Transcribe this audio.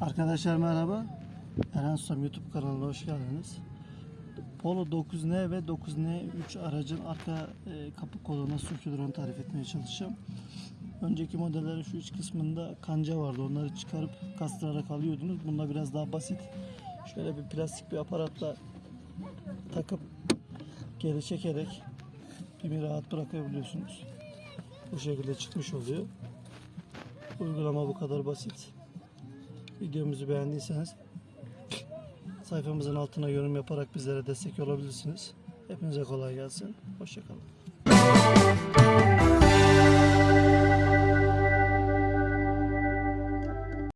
Arkadaşlar merhaba. Eren Susam YouTube kanalına hoş geldiniz. Polo 9N ve 9N3 aracın arka e, kapı koluna sökülür onu tarif etmeye çalışacağım. Önceki modellerin şu iç kısmında kanca vardı. Onları çıkarıp kastırarak alıyordunuz. Bunda biraz daha basit. Şöyle bir plastik bir aparatla takıp geri çekerek pimi rahat bırakabiliyorsunuz. Bu şekilde çıkmış oluyor. Uygulama bu kadar basit. Videomuzu beğendiyseniz sayfamızın altına yorum yaparak bizlere destek olabilirsiniz. Hepinize kolay gelsin. Hoşçakalın.